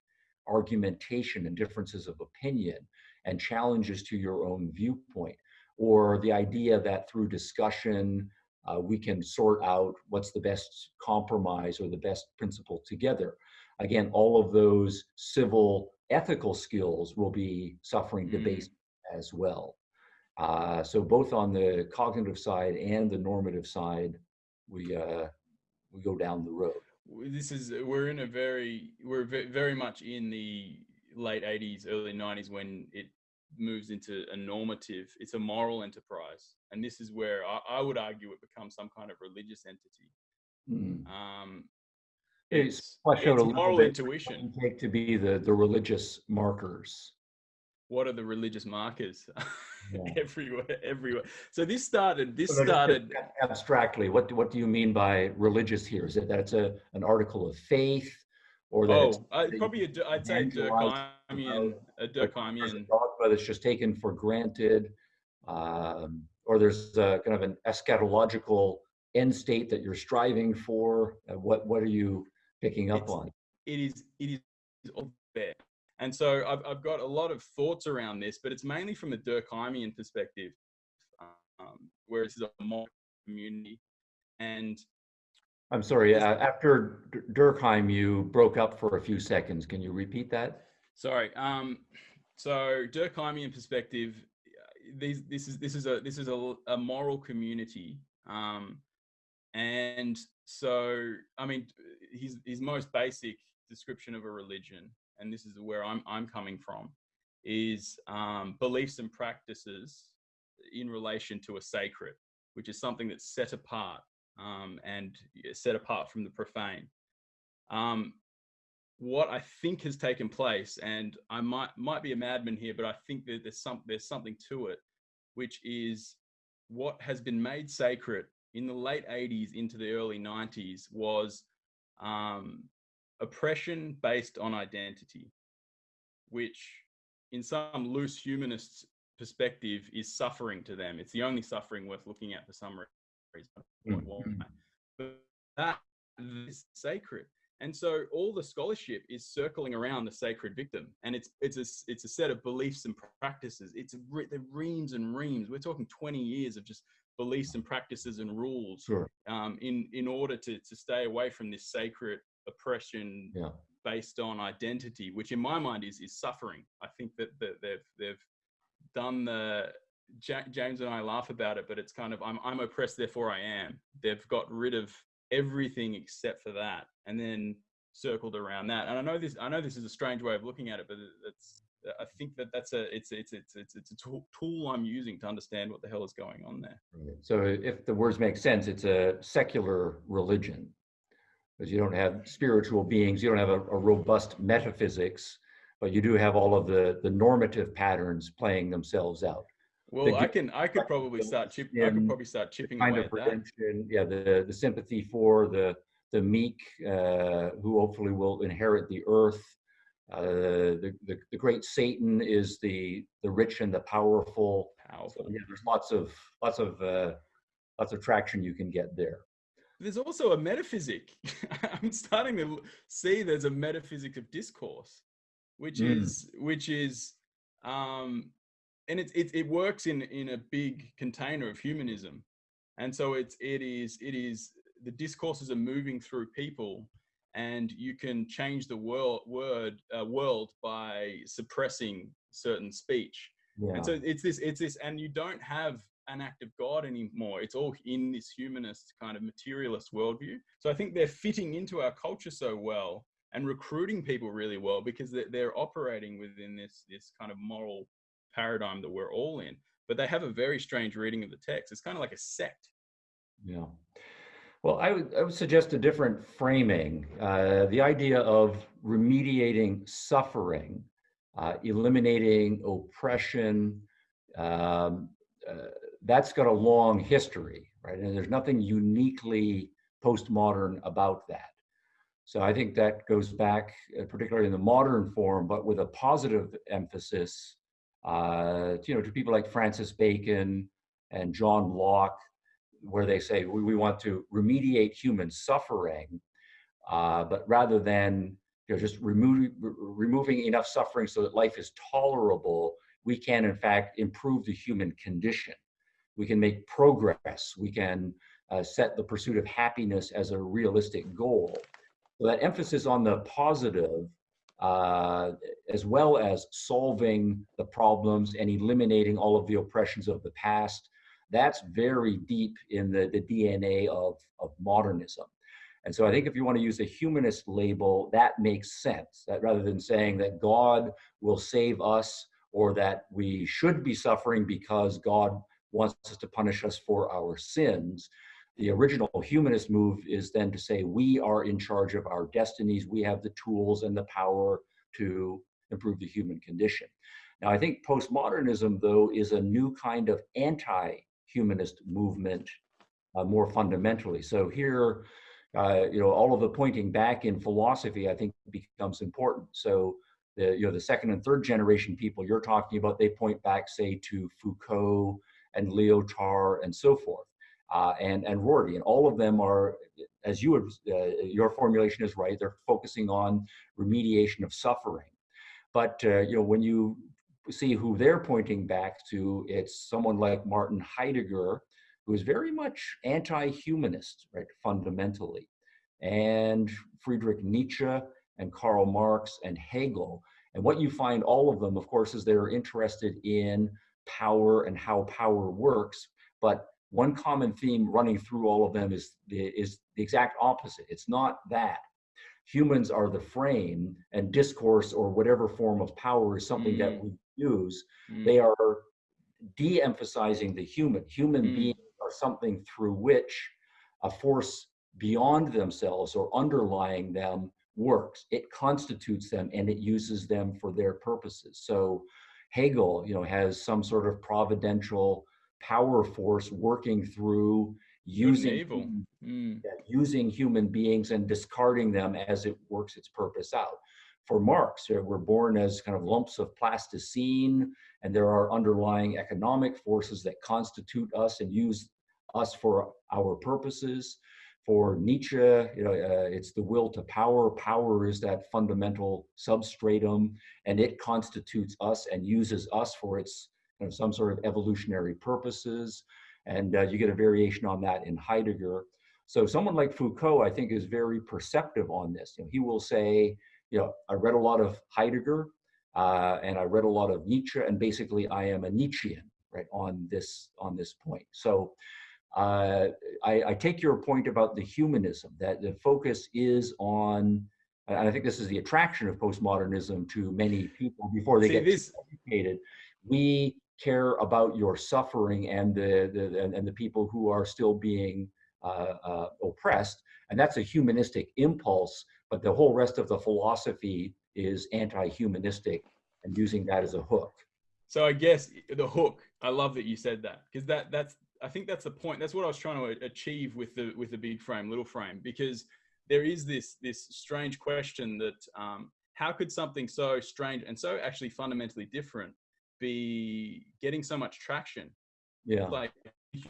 Speaker 3: argumentation and differences of opinion and challenges to your own viewpoint, or the idea that through discussion uh, we can sort out what's the best compromise or the best principle together. Again, all of those civil ethical skills will be suffering
Speaker 2: Mm.
Speaker 3: debasement as well. Uh, so both on the cognitive side and the normative side, we uh, we go down the road.
Speaker 2: this is we're in a very we're very much in the late 80s early 90s when it moves into a normative it's a moral enterprise and this is where i, I would argue it becomes some kind of religious entity
Speaker 3: Mm.
Speaker 2: um
Speaker 3: It's
Speaker 2: it's, it's moral intuition
Speaker 3: take to be the the religious markers.
Speaker 2: what are the religious markers
Speaker 3: Yeah. [LAUGHS]
Speaker 2: everywhere everywhere so this started this
Speaker 3: So
Speaker 2: started
Speaker 3: abstractly. What do- what do you mean by religious here? Is it that it's a an article of faith, or that
Speaker 2: oh I,
Speaker 3: that
Speaker 2: probably a, i'd say durkheimian a
Speaker 3: there's a
Speaker 2: durkheimian
Speaker 3: dogma that's just taken for granted, um, or there's a, kind of an eschatological end state that you're striving for? Uh, what what are you picking up
Speaker 2: It's-
Speaker 3: on?
Speaker 2: it is it is all there. And so I've, I've got a lot of thoughts around this, but it's mainly from a Durkheimian perspective, um, where it's a moral community. And
Speaker 3: I'm sorry. Uh, after Durkheim, you broke up for a few seconds. Can you repeat that?
Speaker 2: Sorry, um, so Durkheimian perspective, these this is this is a this is a, a moral community, um, and so I mean his his most basic description of a religion, and this is where I'm I'm coming from, is um, beliefs and practices in relation to a sacred, which is something that's set apart um, and set apart from the profane. Um, what I think has taken place, and I might might be a madman here, but I think that there's some there's something to it, which is what has been made sacred in the late 80s into the early 90s was um, oppression based on identity, which in some loose humanist perspective is suffering to them. It's the only suffering worth looking at for some reason.
Speaker 3: Mm,
Speaker 2: Why?
Speaker 3: mm.
Speaker 2: But that is sacred. And so all the scholarship is circling around the sacred victim, and it's it's a it's a set of beliefs and practices. It's re- the reams and reams. We're talking twenty years of just beliefs and practices and rules
Speaker 3: Sure.
Speaker 2: um, in in order to to stay away from this sacred oppression
Speaker 3: Yeah.
Speaker 2: based on identity, which in my mind is is suffering. I think that, that they've they've done the Ja- James and I laugh about it, but it's kind of I'm I'm oppressed, therefore I am. They've got rid of everything except for that, and then circled around that. And I know this I know this is a strange way of looking at it, but it's I think that that's a it's it's it's it's it's a tool, tool I'm using to understand what the hell is going on there.
Speaker 3: Right. So if the words make sense, it's a secular religion. Because you don't have spiritual beings, you don't have a, a robust metaphysics, but you do have all of the, the normative patterns playing themselves out.
Speaker 2: Well,
Speaker 3: the
Speaker 2: I can I could probably start chip I could probably start chipping
Speaker 3: kind
Speaker 2: away
Speaker 3: of
Speaker 2: at that.
Speaker 3: yeah, the, the sympathy for the, the meek, uh, who hopefully will inherit the earth. Uh, the, the, the great Satan is the, the rich and the powerful. So,
Speaker 2: Powerful.
Speaker 3: yeah, there's lots of, lots of, uh, lots of traction you can get there.
Speaker 2: There's also a metaphysic. [LAUGHS] I'm starting to see there's a metaphysic of discourse, which
Speaker 3: Mm.
Speaker 2: is which is um and it, it it works in in a big container of humanism. And so it's it is it is the discourses are moving through people and you can change the world word uh, world by suppressing certain speech.
Speaker 3: Yeah.
Speaker 2: And so it's this, it's this, and you don't have an act of God anymore. It's all in this humanist kind of materialist worldview. So I think they're fitting into our culture so well and recruiting people really well because they're, they're operating within this this kind of moral paradigm that we're all in. But they have a very strange reading of the text. It's kind of like a sect.
Speaker 3: Yeah. Well, I would, I would suggest a different framing. Uh, the idea of remediating suffering, uh, eliminating oppression, um, uh, that's got a long history, right? And there's nothing uniquely postmodern about that. So I think that goes back, uh, particularly in the modern form, but with a positive emphasis, uh, you know, to people like Francis Bacon and John Locke, where they say we, we want to remediate human suffering, uh, but rather than you know, just removing enough suffering so that life is tolerable, we can in fact improve the human condition. We can make progress. We can uh, set the pursuit of happiness as a realistic goal. So that emphasis on the positive, uh, as well as solving the problems and eliminating all of the oppressions of the past, that's very deep in the, the DNA of, of modernism. And so I think if you want to use a humanist label, that makes sense. That rather than saying that God will save us or that we should be suffering because God wants us to punish us for our sins, the original humanist move is then to say we are in charge of our destinies, we have the tools and the power to improve the human condition. Now, I think postmodernism, though, is a new kind of anti humanist movement uh, more fundamentally. So here, uh, you know, all of the pointing back in philosophy, I think, becomes important. So the you know the second and third generation people you're talking about, they point back, say, to Foucault and Lyotard and so forth, uh, and and Rorty, and all of them are, as you would, uh, your formulation is right. They're focusing on remediation of suffering, but uh, you know when you see who they're pointing back to, it's someone like Martin Heidegger, who is very much anti-humanist, right, fundamentally, and Friedrich Nietzsche and Karl Marx and Hegel. And what you find all of them, of course, is they're interested in power and how power works. But one common theme running through all of them is the, is the exact opposite. It's not that. Humans are the frame, and discourse or whatever form of power is something that
Speaker 2: Mm.
Speaker 3: we use.
Speaker 2: Mm.
Speaker 3: They are de emphasizing the human. Human
Speaker 2: Mm.
Speaker 3: beings are something through which a force beyond themselves or underlying them works. It constitutes them and it uses them for their purposes. So Hegel, you know, has some sort of providential power force working through using
Speaker 2: Mm.
Speaker 3: using human beings and discarding them as it works its purpose out. For Marx, we're born as kind of lumps of plasticine, and there are underlying economic forces that constitute us and use us for our purposes. For Nietzsche, you know, uh, it's the will to power. Power is that fundamental substratum, and it constitutes us and uses us for its you know, some sort of evolutionary purposes. And uh, you get a variation on that in Heidegger. So someone like Foucault, I think, is very perceptive on this. You know, he will say, you know, I read a lot of Heidegger, uh, and I read a lot of Nietzsche, and basically I am a Nietzschean, right, on this on this point. So uh, I, I take your point about the humanism that the focus is on. And I think this is the attraction of postmodernism to many people before they
Speaker 2: See,
Speaker 3: get
Speaker 2: this-
Speaker 3: educated. We care about your suffering and the, the and, and the people who are still being uh, uh, oppressed, and that's a humanistic impulse. But the whole rest of the philosophy is anti-humanistic and using that as a hook.
Speaker 2: so I guess the hook. I love that you said that because that that's I think that's the point. That's what I was trying to achieve with the with the big frame, little frame, because there is this this strange question that um, how could something so strange and so actually fundamentally different be getting so much traction?
Speaker 3: Yeah,
Speaker 2: like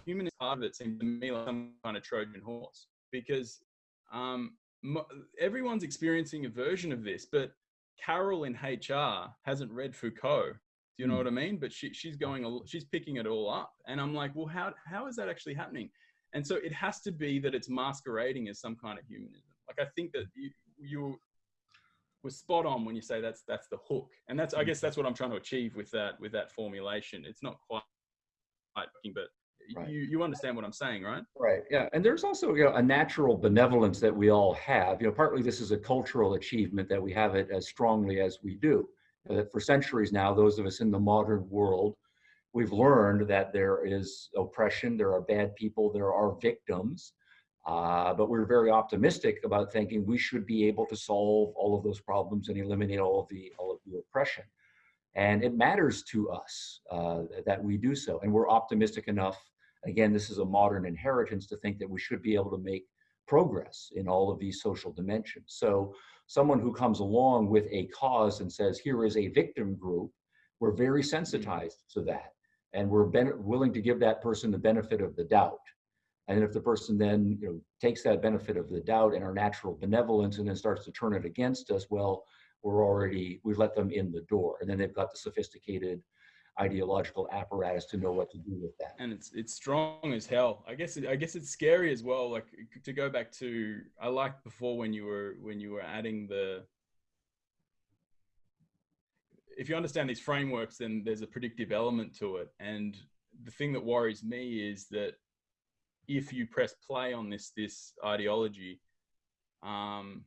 Speaker 2: human part of it seems to me like some kind of Trojan horse because um, everyone's experiencing a version of this, but Carol in HR hasn't read Foucault. Do you know mm. what I mean? But she, she's going, she's picking it all up, and I'm like, well, how how is that actually happening? And so it has to be that it's masquerading as some kind of humanism. Like I think that you you were spot on when you say that's that's the hook, and that's I guess that's what I'm trying to achieve with that with that formulation. It's not quite, right, but right. you you understand what I'm saying, right?
Speaker 3: Right. Yeah. And there's also you know a natural benevolence that we all have. You know, partly this is a cultural achievement that we have it as strongly as we do. That for centuries now, those of us in the modern world, we've learned that there is oppression, there are bad people, there are victims. Uh, but we're very optimistic about thinking we should be able to solve all of those problems and eliminate all of the all of the oppression. And it matters to us uh, that we do so. And we're optimistic enough again, this is a modern inheritance to think that we should be able to make progress in all of these social dimensions. So someone who comes along with a cause and says, here is a victim group, we're very mm-hmm. sensitized to that. And we're willing to give that person the benefit of the doubt. And if the person then you know, takes that benefit of the doubt and our natural benevolence and then starts to turn it against us, well, we're already, we've let them in the door. And then they've got the sophisticated ideological apparatus to know what to do with that.
Speaker 2: And it's it's strong as hell. I guess it, I guess it's scary as well. Like to go back to I liked before when you were when you were adding the. If you understand these frameworks, then there's a predictive element to it. And the thing that worries me is that if you press play on this this ideology, um,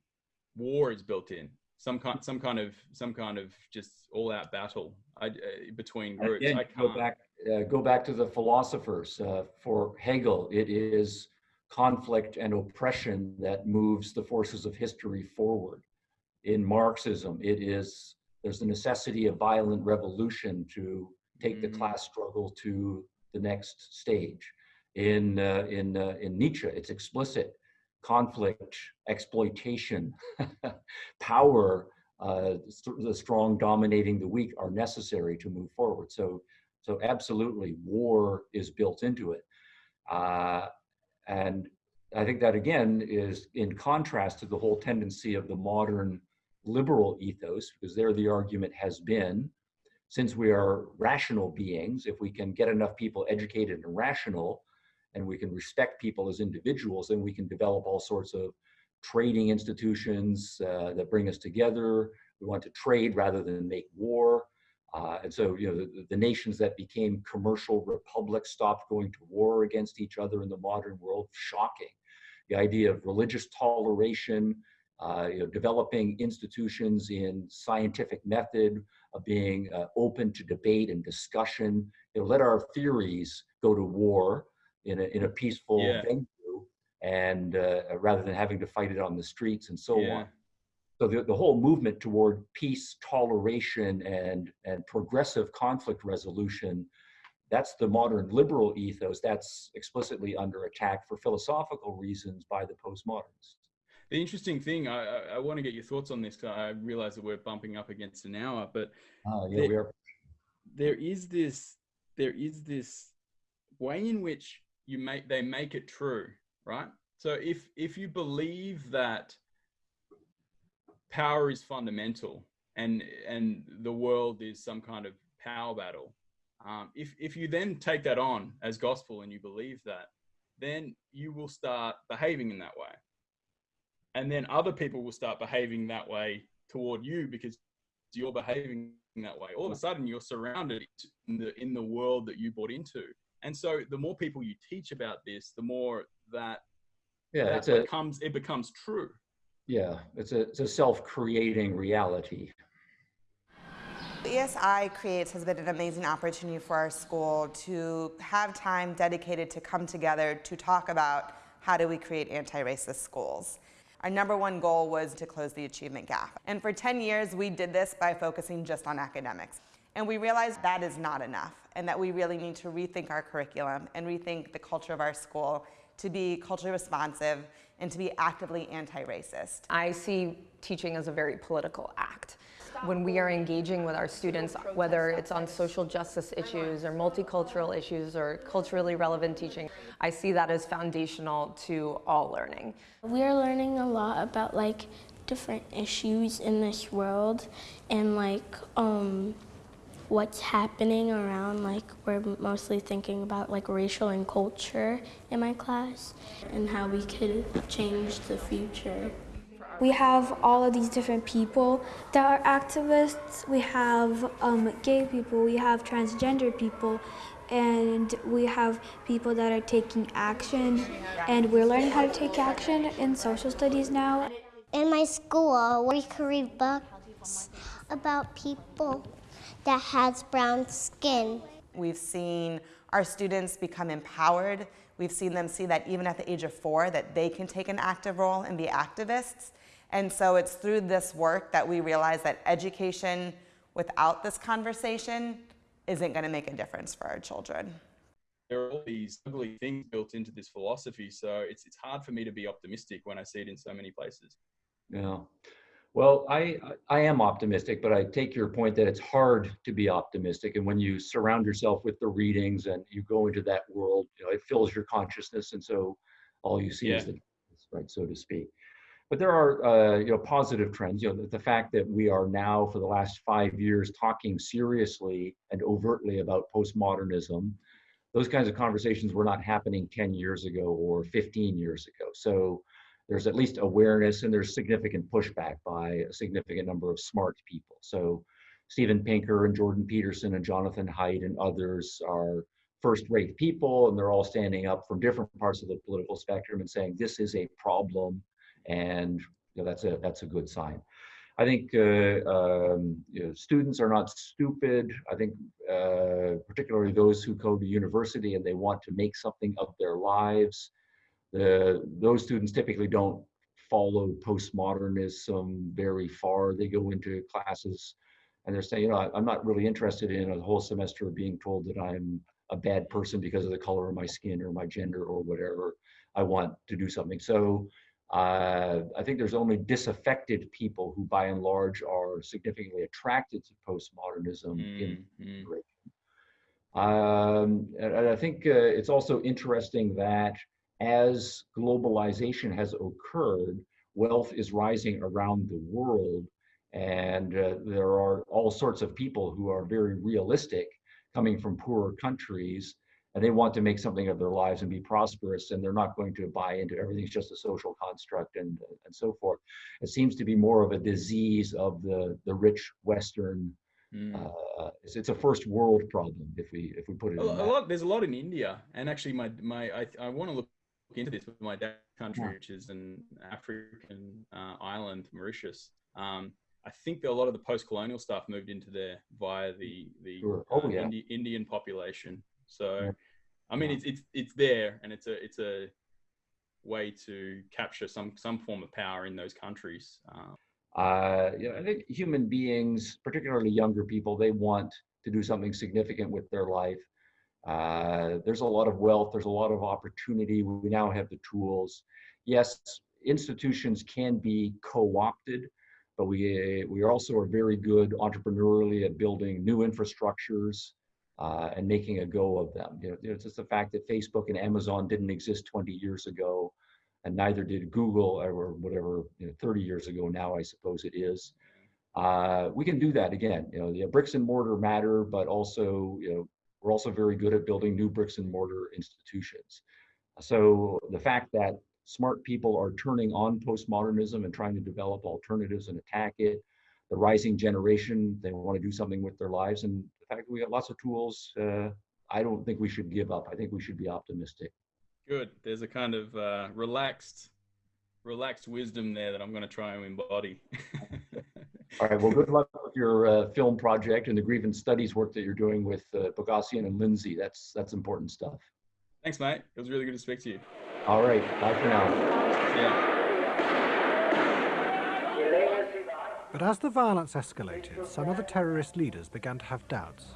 Speaker 2: war is built in some kind some kind of some kind of just all out battle I, uh, between groups. Again,
Speaker 3: go back uh, go back to the philosophers. Uh, for Hegel, it is conflict and oppression that moves the forces of history forward. In Marxism, it is there's the necessity of violent revolution to take mm-hmm. the class struggle to the next stage. In uh, in uh, in Nietzsche, it's explicit conflict, exploitation, [LAUGHS] power, uh, the strong dominating the weak are necessary to move forward. So, so absolutely, war is built into it, uh, and I think that again is in contrast to the whole tendency of the modern liberal ethos, because there the argument has been, since we are rational beings, if we can get enough people educated and rational, and we can respect people as individuals, then we can develop all sorts of trading institutions uh, that bring us together. We want to trade rather than make war. Uh, and so, you know, the, the, nations that became commercial republics stopped going to war against each other in the modern world. Shocking. The idea of religious toleration, uh, you know, developing institutions in scientific method, of being uh, open to debate and discussion. You know, let our theories go to war in a, in a peaceful yeah. venue and uh, rather than having to fight it on the streets and so yeah. on. So the, the whole movement toward peace, toleration, and, and progressive conflict resolution, that's the modern liberal ethos. That's explicitly under attack for philosophical reasons by the postmodernists.
Speaker 2: The interesting thing, I, I, I want to get your thoughts on this because I realize that we're bumping up against an hour, but
Speaker 3: uh, yeah, there, we are.
Speaker 2: there is this, there is this way in which you make they make it true, right? So if if you believe that power is fundamental and and the world is some kind of power battle, um, if if you then take that on as gospel and you believe that, then you will start behaving in that way, and then other people will start behaving that way toward you because you're behaving that way. All of a sudden, you're surrounded in the in the world that you bought into and so the more people you teach about this, the more that yeah, that it becomes it becomes true.
Speaker 3: Yeah, it's a it's a self-creating reality.
Speaker 11: ESI Creates has been an amazing opportunity for our school to have time dedicated to come together to talk about how do we create anti-racist schools. Our number one goal was to close the achievement gap. And for 10 years, we did this by focusing just on academics. And we realized that is not enough and that we really need to rethink our curriculum and rethink the culture of our school to be culturally responsive and to be actively anti-racist.
Speaker 12: I see teaching as a very political act. When we are engaging with our students, whether it's on social justice issues or multicultural issues or culturally relevant teaching, I see that as foundational to all learning.
Speaker 13: We are learning a lot about like different issues in this world and like um, what's happening around like we're mostly thinking about like racial and culture in my class and how we could change the future.
Speaker 14: We have all of these different people that are activists. We have um, gay people, we have transgender people, and we have people that are taking action. And we're learning how to take action in social studies now.
Speaker 13: In my school, we can read books about people that has brown skin.
Speaker 11: We've seen our students become empowered. We've seen them see that even at the age of four, that they can take an active role and be activists. And so it's through this work that we realize that education without this conversation isn't going to make a difference for our children.
Speaker 2: There are all these ugly things built into this philosophy, so it's it's hard for me to be optimistic when I see it in so many places.
Speaker 3: Yeah. Well, I I am optimistic, but I take your point that it's hard to be optimistic. And when you surround yourself with the readings and you go into that world, you know, it fills your consciousness, and so all you see
Speaker 2: Yeah.
Speaker 3: is the right, so to speak. But there are uh, you know positive trends. You know, the, the fact that we are now for the last five years talking seriously and overtly about postmodernism. Those kinds of conversations were not happening 10 years ago or 15 years ago. So there's at least awareness and there's significant pushback by a significant number of smart people. So Steven Pinker and Jordan Peterson and Jonathan Haidt and others are first-rate people and they're all standing up from different parts of the political spectrum and saying this is a problem and you know, that's a that's a good sign. I think uh, um, you know, students are not stupid. I think uh, particularly those who go to university and they want to make something of their lives the, those students typically don't follow postmodernism very far. They go into classes and they're saying, you know, I'm not really interested in a whole semester of being told that I'm a bad person because of the color of my skin or my gender or whatever. I want to do something. So uh, I think there's only disaffected people who, by and large, are significantly attracted to postmodernism in
Speaker 2: Mm, mm.
Speaker 3: um, and and I think uh, it's also interesting that as globalization has occurred, wealth is rising around the world, and uh, there are all sorts of people who are very realistic coming from poorer countries, and they want to make something of their lives and be prosperous, and they're not going to buy into everything's just a social construct and and so forth. It seems to be more of a disease of the the rich Western.
Speaker 2: Mm.
Speaker 3: Uh, it's, it's a first world problem if we if we put it
Speaker 2: A,
Speaker 3: in
Speaker 2: a lot. There's a lot in India, and actually, my my I, I want to look into this with my dad's country,
Speaker 3: Yeah.
Speaker 2: which is an African uh, island, Mauritius. Um, I think that a lot of the post-colonial stuff moved into there via the the
Speaker 3: Sure. Oh,
Speaker 2: uh,
Speaker 3: yeah.
Speaker 2: Indi- Indian population. So,
Speaker 3: Yeah.
Speaker 2: I mean, it's it's it's there, and it's a it's a way to capture some some form of power in those countries. Um,
Speaker 3: uh, you know, I think human beings, particularly younger people, they want to do something significant with their life. Uh, there's a lot of wealth, there's a lot of opportunity. We now have the tools. Yes, institutions can be co-opted, but we we also are very good entrepreneurially at building new infrastructures uh, and making a go of them. You know, it's just the fact that Facebook and Amazon didn't exist 20 years ago, and neither did Google or whatever you know, 30 years ago now, I suppose it is. Uh, we can do that again. You know, the bricks and mortar matter, but also, you know, we're also very good at building new bricks and mortar institutions. So the fact that smart people are turning on postmodernism and trying to develop alternatives and attack it, the rising generation, they want to do something with their lives, and the fact that we got lots of tools, uh, I don't think we should give up. I think we should be optimistic.
Speaker 2: good. There's a kind of uh, relaxed relaxed wisdom there that I'm going to try and embody. [LAUGHS]
Speaker 3: All right. Well, good luck with your uh, film project and the grievance studies work that you're doing with uh, Boghossian and Lindsay. That's that's important stuff.
Speaker 2: Thanks, mate. It was really good to speak to you.
Speaker 3: All right. Bye for now.
Speaker 2: Yeah.
Speaker 4: But as the violence escalated, some of the terrorist leaders began to have doubts.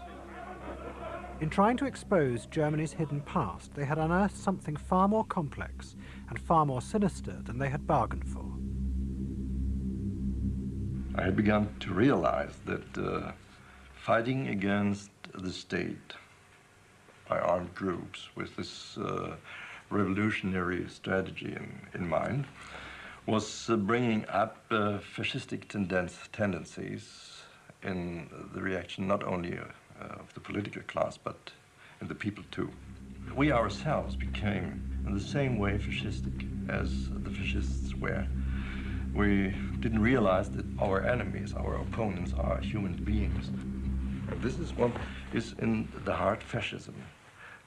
Speaker 4: In trying to expose Germany's hidden past, they had unearthed something far more complex and far more sinister than they had bargained for.
Speaker 15: I had begun to realize that uh, fighting against the state by armed groups with this uh, revolutionary strategy in, in mind was uh, bringing up uh, fascistic tendencies in the reaction not only uh, of the political class but in the people too. We ourselves became in the same way fascistic as the fascists were. We didn't realize that our enemies, our opponents are human beings. This is what is in the heart fascism,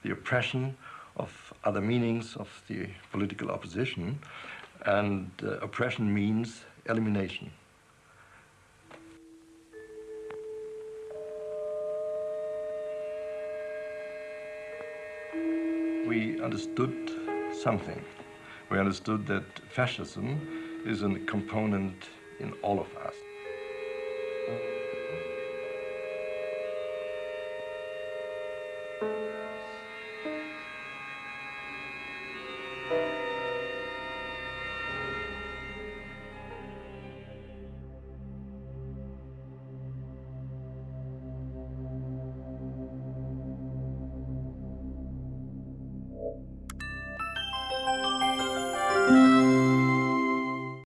Speaker 15: the oppression of other meanings of the political opposition and uh, oppression means elimination. We understood something. We understood that fascism is a component in all of us.